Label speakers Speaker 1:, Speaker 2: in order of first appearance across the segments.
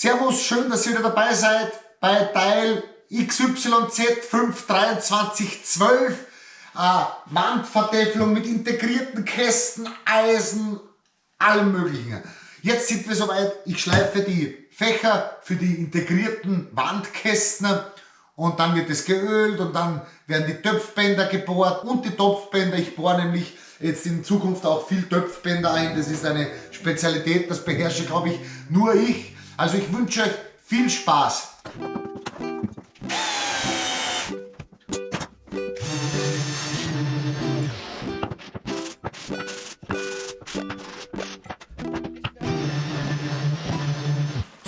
Speaker 1: Servus, schön, dass ihr wieder dabei seid bei Teil XYZ52312. Äh, mit integrierten Kästen, Eisen, allem möglichen. Jetzt sind wir soweit, ich schleife die Fächer für die integrierten Wandkästen und dann wird es geölt und dann werden die Töpfbänder gebohrt und die Topfbänder. Ich bohre nämlich jetzt in Zukunft auch viel Töpfbänder ein. Das ist eine Spezialität, das beherrsche, glaube ich, nur ich. Also ich wünsche euch viel Spaß.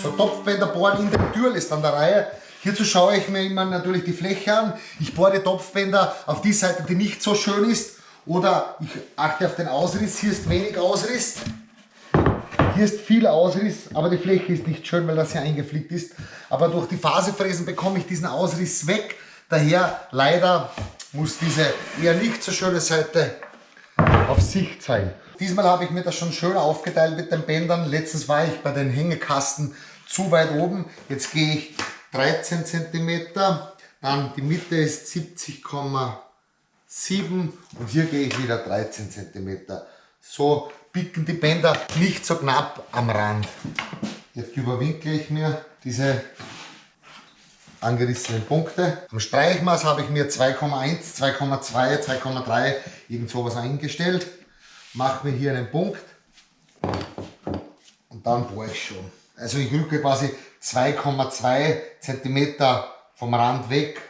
Speaker 1: So Topfbänder bohren in der Tür ist an der Reihe. Hierzu schaue ich mir immer natürlich die Fläche an. Ich bohre die Topfbänder auf die Seite, die nicht so schön ist. Oder ich achte auf den Ausriss. Hier ist wenig Ausriss. Hier ist viel Ausriss, aber die Fläche ist nicht schön, weil das hier eingeflickt ist. Aber durch die Fasefräsen bekomme ich diesen Ausriss weg. Daher leider muss diese eher nicht so schöne Seite auf Sicht sein. Diesmal habe ich mir das schon schön aufgeteilt mit den Bändern. Letztens war ich bei den Hängekasten zu weit oben. Jetzt gehe ich 13 cm, dann die Mitte ist 70,7 und hier gehe ich wieder 13 cm. So biegen die Bänder nicht so knapp am Rand. Jetzt überwinkle ich mir diese angerissenen Punkte. Am Streichmaß habe ich mir 2,1, 2,2, 2,3 irgend sowas eingestellt. Mache mir hier einen Punkt und dann bohre ich schon. Also ich rücke quasi 2,2 cm vom Rand weg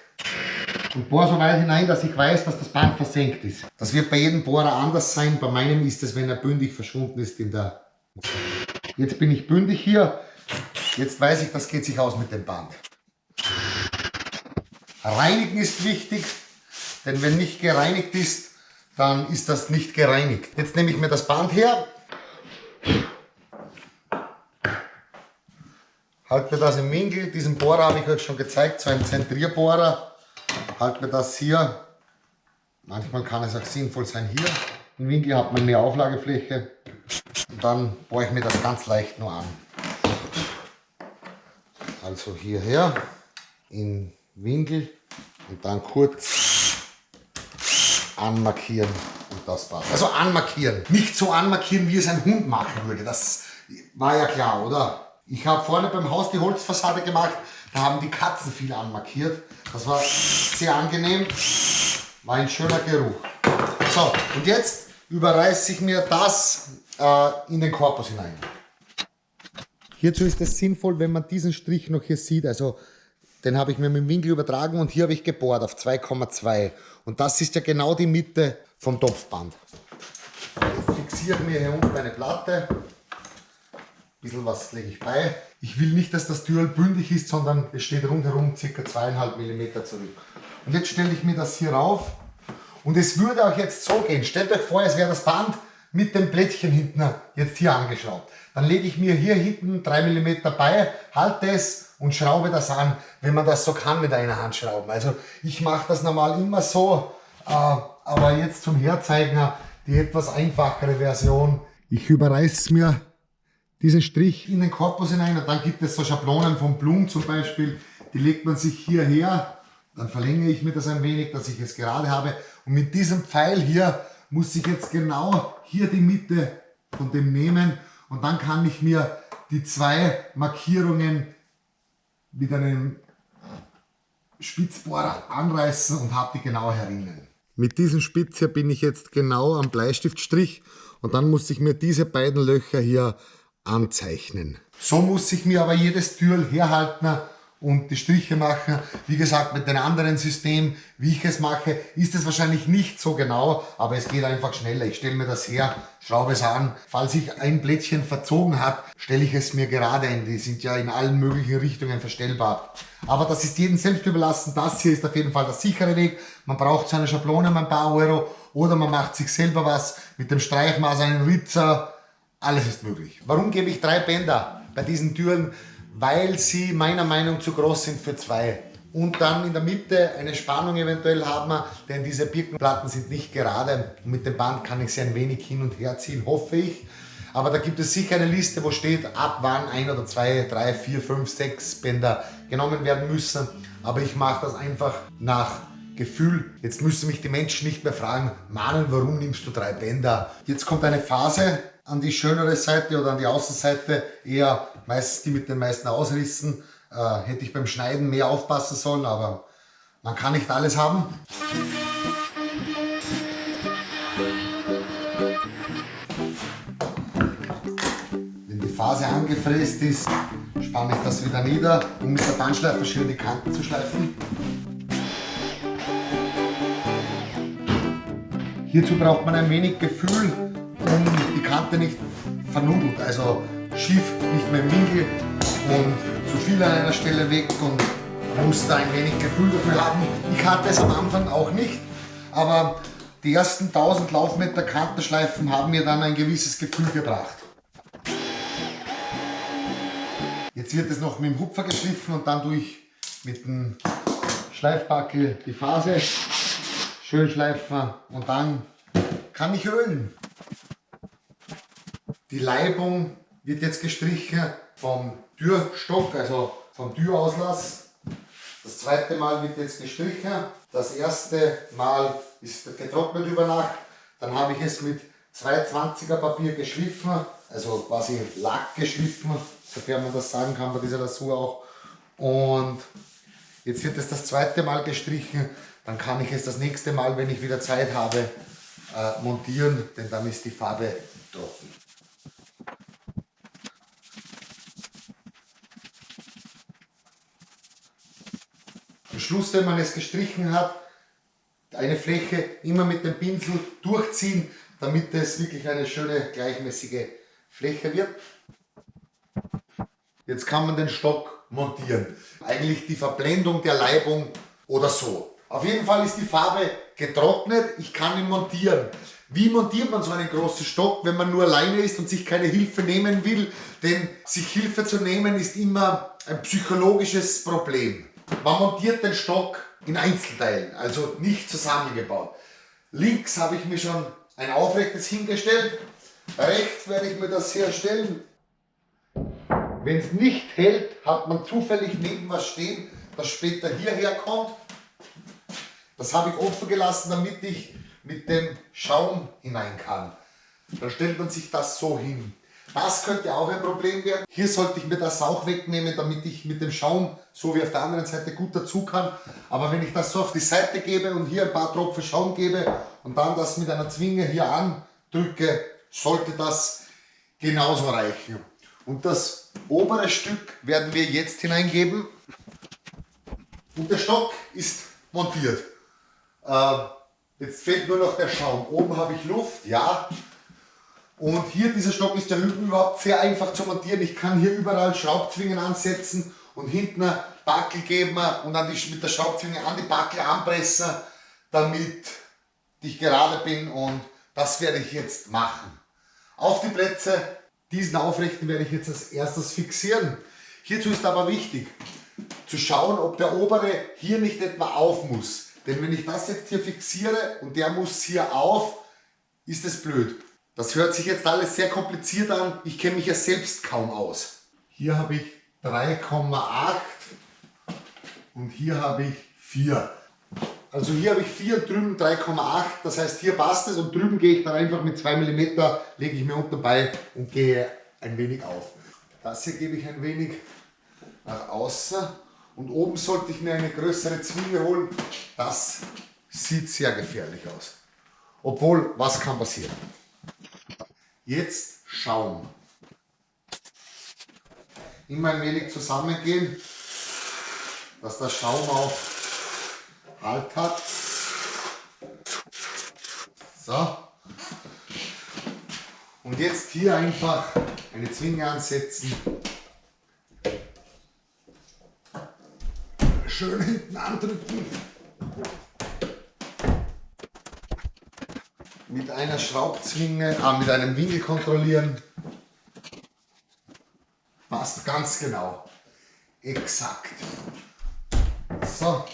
Speaker 1: und bohre so weit hinein, dass ich weiß, dass das Band versenkt ist. Das wird bei jedem Bohrer anders sein. Bei meinem ist es, wenn er bündig verschwunden ist in der... Jetzt bin ich bündig hier. Jetzt weiß ich, das geht sich aus mit dem Band. Reinigen ist wichtig, denn wenn nicht gereinigt ist, dann ist das nicht gereinigt. Jetzt nehme ich mir das Band her, halte das im Winkel, diesen Bohrer habe ich euch schon gezeigt, so ein Zentrierbohrer halte mir das hier, manchmal kann es auch sinnvoll sein hier, im Winkel hat man mehr Auflagefläche und dann bohre ich mir das ganz leicht nur an. Also hierher, in Winkel und dann kurz anmarkieren und das war's. Also anmarkieren, nicht so anmarkieren, wie es ein Hund machen würde, das war ja klar, oder? Ich habe vorne beim Haus die Holzfassade gemacht, da haben die Katzen viel anmarkiert. Das war sehr angenehm, war ein schöner Geruch. So, und jetzt überreiße ich mir das äh, in den Korpus hinein. Hierzu ist es sinnvoll, wenn man diesen Strich noch hier sieht, also den habe ich mir mit dem Winkel übertragen und hier habe ich gebohrt auf 2,2 und das ist ja genau die Mitte vom Topfband. Jetzt fixiere ich mir hier unten eine Platte, bisschen was lege ich bei. Ich will nicht, dass das Türl bündig ist, sondern es steht rundherum ca. 2,5 mm zurück. Und jetzt stelle ich mir das hier rauf und es würde auch jetzt so gehen. Stellt euch vor, es wäre das Band mit dem Plättchen hinten jetzt hier angeschraubt. Dann lege ich mir hier hinten 3 mm bei, halte es und schraube das an, wenn man das so kann mit einer Hand schrauben. Also ich mache das normal immer so, äh, aber jetzt zum Herzeigen die etwas einfachere Version. Ich überreiße mir diesen Strich in den Korpus hinein und dann gibt es so Schablonen von Blumen zum Beispiel, die legt man sich hierher, dann verlängere ich mir das ein wenig, dass ich es gerade habe. Und mit diesem Pfeil hier muss ich jetzt genau hier die Mitte von dem nehmen. Und dann kann ich mir die zwei Markierungen mit einem Spitzbohrer anreißen und habe die genau herinnen. Mit diesem Spitz hier bin ich jetzt genau am Bleistiftstrich. Und dann muss ich mir diese beiden Löcher hier anzeichnen. So muss ich mir aber jedes Türl herhalten und die Striche machen. Wie gesagt, mit dem anderen System, wie ich es mache, ist es wahrscheinlich nicht so genau, aber es geht einfach schneller. Ich stelle mir das her, schraube es an. Falls sich ein Blättchen verzogen hat, stelle ich es mir gerade ein. Die sind ja in allen möglichen Richtungen verstellbar. Aber das ist jedem selbst überlassen. Das hier ist auf jeden Fall der sichere Weg. Man braucht so eine Schablone ein paar Euro oder man macht sich selber was mit dem Streichmaß, einen Ritzer, alles ist möglich. Warum gebe ich drei Bänder bei diesen Türen? Weil sie meiner Meinung zu groß sind für zwei. Und dann in der Mitte eine Spannung eventuell haben wir, denn diese Birkenplatten sind nicht gerade. Mit dem Band kann ich sie ein wenig hin und her ziehen, hoffe ich. Aber da gibt es sicher eine Liste, wo steht, ab wann ein oder zwei, drei, vier, fünf, sechs Bänder genommen werden müssen. Aber ich mache das einfach nach Gefühl. Jetzt müssen mich die Menschen nicht mehr fragen, Manuel, warum nimmst du drei Bänder? Jetzt kommt eine Phase an die schönere Seite oder an die Außenseite, eher meistens die mit den meisten Ausrissen. Äh, hätte ich beim Schneiden mehr aufpassen sollen, aber man kann nicht alles haben. Phase angefräst ist, spanne ich das wieder nieder, um mit der Bandschleife schön die Kanten zu schleifen. Hierzu braucht man ein wenig Gefühl, um die Kante nicht vernudelt, also schief, nicht mehr im Winkel und zu viel an einer Stelle weg und muss da ein wenig Gefühl dafür haben. Ich hatte es am Anfang auch nicht, aber die ersten 1000 Laufmeter Kantenschleifen haben mir dann ein gewisses Gefühl gebracht. Jetzt wird es noch mit dem Hupfer geschliffen und dann durch mit dem Schleifbackel die Phase schön schleifen und dann kann ich ölen. Die Leibung wird jetzt gestrichen vom Türstock, also vom Türauslass. Das zweite Mal wird jetzt gestrichen. Das erste Mal ist getrocknet über Nacht. Dann habe ich es mit 220er Papier geschliffen, also quasi Lack geschliffen sofern man das sagen kann bei dieser Lasur auch. Und jetzt wird es das zweite Mal gestrichen, dann kann ich es das nächste Mal, wenn ich wieder Zeit habe, äh, montieren, denn dann ist die Farbe trocken. Am Schluss, wenn man es gestrichen hat, eine Fläche immer mit dem Pinsel durchziehen, damit es wirklich eine schöne gleichmäßige Fläche wird. Jetzt kann man den Stock montieren. Eigentlich die Verblendung der Leibung oder so. Auf jeden Fall ist die Farbe getrocknet, ich kann ihn montieren. Wie montiert man so einen großen Stock, wenn man nur alleine ist und sich keine Hilfe nehmen will? Denn sich Hilfe zu nehmen ist immer ein psychologisches Problem. Man montiert den Stock in Einzelteilen, also nicht zusammengebaut. Links habe ich mir schon ein aufrechtes hingestellt. Rechts werde ich mir das herstellen. Wenn es nicht hält, hat man zufällig neben was stehen, das später hierher kommt. Das habe ich offen gelassen, damit ich mit dem Schaum hinein kann. Dann stellt man sich das so hin. Das könnte auch ein Problem werden. Hier sollte ich mir das auch wegnehmen, damit ich mit dem Schaum, so wie auf der anderen Seite, gut dazu kann. Aber wenn ich das so auf die Seite gebe und hier ein paar Tropfen Schaum gebe und dann das mit einer Zwinge hier andrücke, sollte das genauso reichen. Und das obere Stück werden wir jetzt hineingeben. Und der Stock ist montiert. Äh, jetzt fehlt nur noch der Schaum. Oben habe ich Luft, ja. Und hier, dieser Stock ist ja überhaupt sehr einfach zu montieren. Ich kann hier überall Schraubzwingen ansetzen und hinten Backel geben und dann die, mit der Schraubzwinge an die Backel anpressen, damit ich gerade bin und das werde ich jetzt machen. Auf die Plätze, diesen Aufrechten werde ich jetzt als erstes fixieren. Hierzu ist aber wichtig, zu schauen, ob der obere hier nicht etwa auf muss. Denn wenn ich das jetzt hier fixiere und der muss hier auf, ist es blöd. Das hört sich jetzt alles sehr kompliziert an. Ich kenne mich ja selbst kaum aus. Hier habe ich 3,8 und hier habe ich 4. Also hier habe ich 4 und drüben 3,8. Das heißt, hier passt es und drüben gehe ich dann einfach mit 2 mm, lege ich mir unten bei und gehe ein wenig auf. Das hier gebe ich ein wenig nach außen und oben sollte ich mir eine größere Zwinge holen. Das sieht sehr gefährlich aus. Obwohl, was kann passieren? Jetzt Schaum. Immer ein wenig zusammengehen, dass der Schaum auch Halt hat. So. Und jetzt hier einfach eine Zwinge ansetzen. Schön hinten andrücken. Mit einer Schraubzwinge, ah, mit einem Winkel kontrollieren. Passt ganz genau. Exakt. So.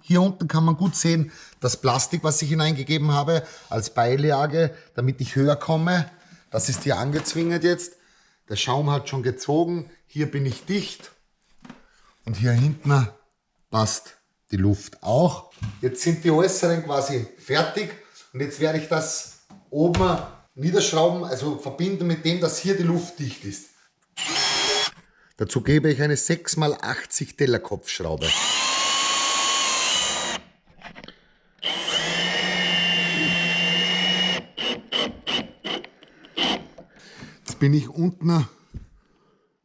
Speaker 1: Hier unten kann man gut sehen, das Plastik, was ich hineingegeben habe, als Beilage, damit ich höher komme. Das ist hier angezwingert jetzt. Der Schaum hat schon gezogen. Hier bin ich dicht. Und hier hinten passt die Luft auch. Jetzt sind die äußeren quasi fertig. Und jetzt werde ich das oben niederschrauben, also verbinden mit dem, dass hier die Luft dicht ist. Dazu gebe ich eine 6x80 Tellerkopfschraube. Jetzt bin ich unten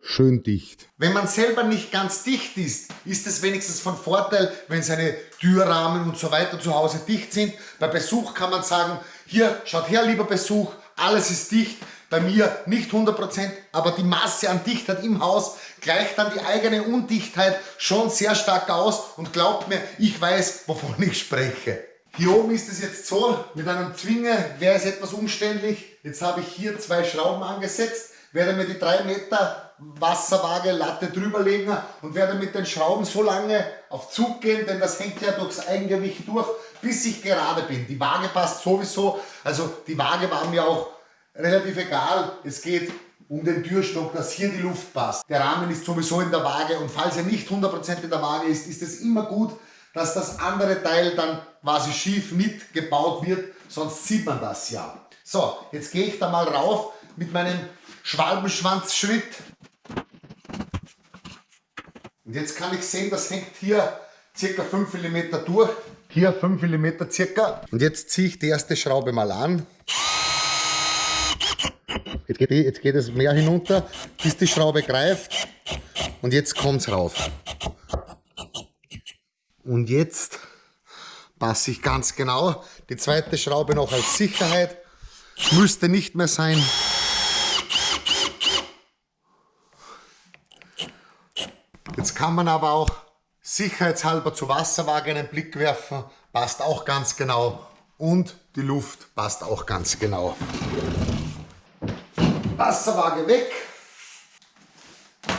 Speaker 1: schön dicht. Wenn man selber nicht ganz dicht ist, ist es wenigstens von Vorteil, wenn seine Türrahmen und so weiter zu Hause dicht sind. Bei Besuch kann man sagen, hier, schaut her, lieber Besuch, alles ist dicht. Bei mir nicht 100%, aber die Masse an Dichtheit im Haus gleicht dann die eigene Undichtheit schon sehr stark aus und glaubt mir, ich weiß, wovon ich spreche. Hier oben ist es jetzt so, mit einem Zwinger wäre es etwas umständlich. Jetzt habe ich hier zwei Schrauben angesetzt, werde mir die 3 Meter Wasserwaage Latte drüber legen und werde mit den Schrauben so lange auf Zug gehen, denn das hängt ja durchs Eigengewicht durch, bis ich gerade bin. Die Waage passt sowieso, also die Waage war mir auch relativ egal. Es geht um den Türstock, dass hier die Luft passt. Der Rahmen ist sowieso in der Waage und falls er nicht 100% in der Waage ist, ist es immer gut, dass das andere Teil dann quasi schief mitgebaut wird, sonst sieht man das ja. So, jetzt gehe ich da mal rauf mit meinem Schwalbenschwanzschritt. Und jetzt kann ich sehen, das hängt hier circa 5 mm durch. Hier 5 mm circa. Und jetzt ziehe ich die erste Schraube mal an. Jetzt geht, jetzt geht es mehr hinunter, bis die Schraube greift. Und jetzt kommt es rauf. Und jetzt passe ich ganz genau die zweite Schraube noch als Sicherheit. Müsste nicht mehr sein. Jetzt kann man aber auch sicherheitshalber zur Wasserwaage einen Blick werfen. Passt auch ganz genau. Und die Luft passt auch ganz genau. Wasserwaage weg.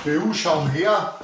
Speaker 1: BU-Schaum her.